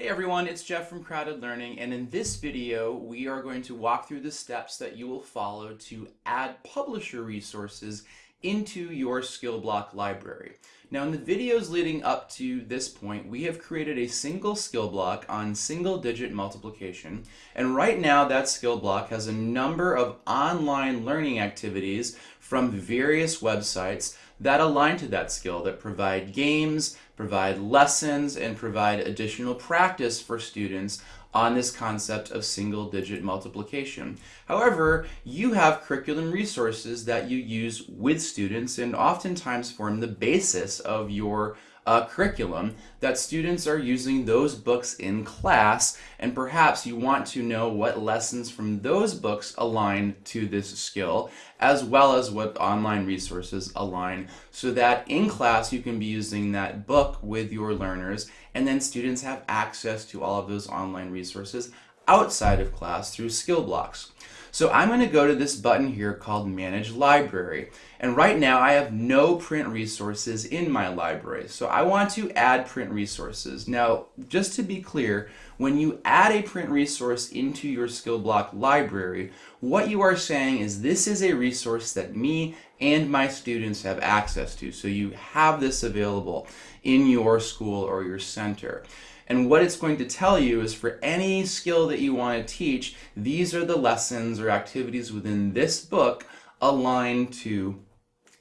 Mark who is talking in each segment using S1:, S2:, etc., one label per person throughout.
S1: Hey everyone, it's Jeff from CrowdEd Learning and in this video we are going to walk through the steps that you will follow to add publisher resources into your skill block library. Now in the videos leading up to this point we have created a single skill block on single digit multiplication and right now that skill block has a number of online learning activities from various websites that align to that skill that provide games, provide lessons, and provide additional practice for students on this concept of single digit multiplication. However, you have curriculum resources that you use with students and oftentimes form the basis of your curriculum that students are using those books in class and perhaps you want to know what lessons from those books align to this skill as well as what online resources align so that in class you can be using that book with your learners and then students have access to all of those online resources outside of class through skill blocks. So I'm going to go to this button here called Manage Library. And right now I have no print resources in my library. So I want to add print resources. Now, just to be clear, when you add a print resource into your skill block library, what you are saying is this is a resource that me and my students have access to. So you have this available in your school or your center. And what it's going to tell you is for any skill that you want to teach, these are the lessons or activities within this book aligned to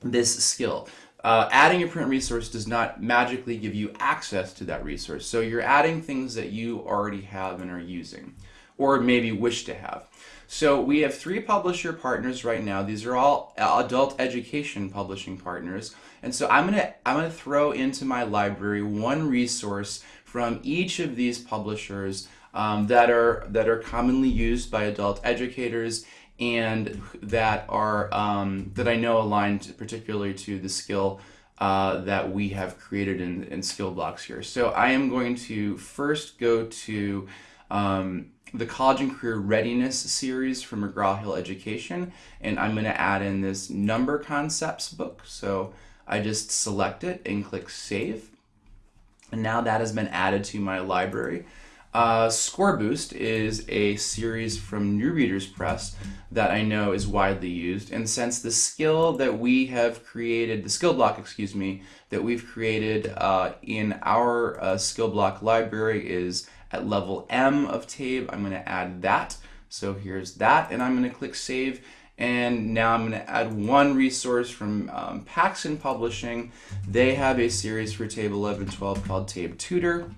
S1: this skill. Uh, adding a print resource does not magically give you access to that resource. So you're adding things that you already have and are using, or maybe wish to have. So we have three publisher partners right now. These are all adult education publishing partners. And so I'm gonna, I'm gonna throw into my library one resource from each of these publishers um, that are that are commonly used by adult educators and that are um, that I know aligned particularly to the skill uh, that we have created in, in skill blocks here. So I am going to first go to um, the College and Career Readiness series from McGraw-Hill Education and I'm going to add in this number concepts book. So I just select it and click save and now that has been added to my library. Uh, Score Boost is a series from New Readers Press that I know is widely used. And since the skill that we have created, the skill block, excuse me, that we've created uh, in our uh, skill block library is at level M of TABE, I'm going to add that. So here's that, and I'm going to click Save. And now I'm going to add one resource from um, Paxen Publishing. They have a series for TABE 11 12 called TABE Tutor.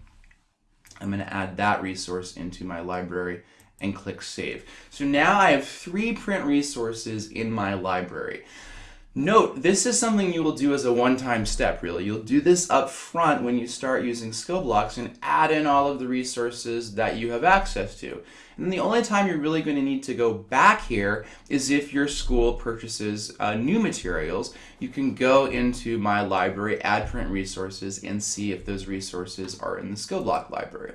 S1: I'm going to add that resource into my library and click Save. So now I have three print resources in my library. Note, this is something you will do as a one-time step, really. You'll do this up front when you start using skill blocks and add in all of the resources that you have access to. And the only time you're really going to need to go back here is if your school purchases uh, new materials. You can go into my library, add print resources, and see if those resources are in the skill block library.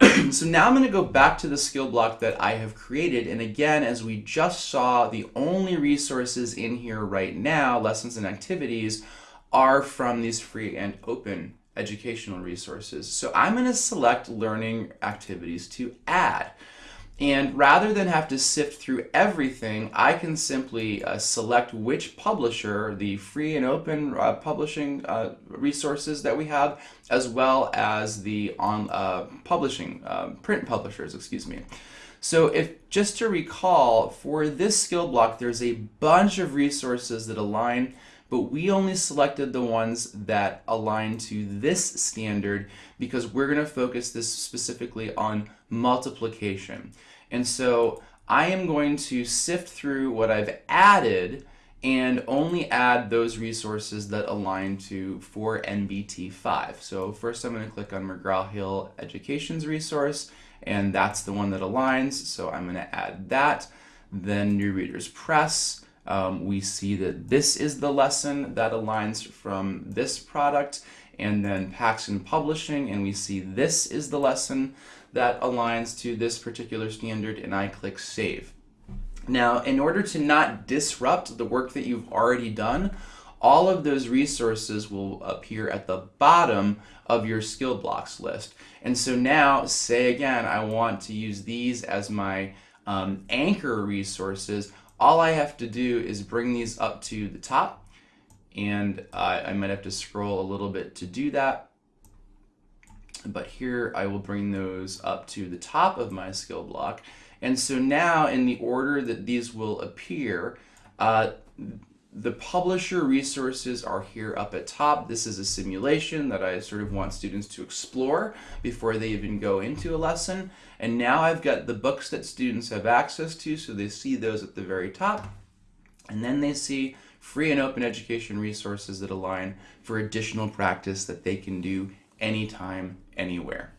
S1: so now I'm going to go back to the skill block that I have created. And again, as we just saw, the only resources in here right now, lessons and activities, are from these free and open educational resources. So I'm going to select learning activities to add. And rather than have to sift through everything, I can simply uh, select which publisher, the free and open uh, publishing uh, resources that we have, as well as the on uh, publishing, um, print publishers, excuse me. So if just to recall, for this skill block, there's a bunch of resources that align but we only selected the ones that align to this standard because we're going to focus this specifically on multiplication. And so I am going to sift through what I've added and only add those resources that align to 4.NBT.5. So first I'm going to click on McGraw-Hill Education's resource and that's the one that aligns. So I'm going to add that. Then New Readers Press um, we see that this is the lesson that aligns from this product and then Paxen Publishing and we see this is the lesson that aligns to this particular standard and I click Save. Now in order to not disrupt the work that you've already done, all of those resources will appear at the bottom of your skill blocks list. And so now, say again, I want to use these as my um, anchor resources. All I have to do is bring these up to the top and uh, I might have to scroll a little bit to do that. But here I will bring those up to the top of my skill block. And so now in the order that these will appear, uh, the publisher resources are here up at top. This is a simulation that I sort of want students to explore before they even go into a lesson. And now I've got the books that students have access to, so they see those at the very top. And then they see free and open education resources that align for additional practice that they can do anytime, anywhere.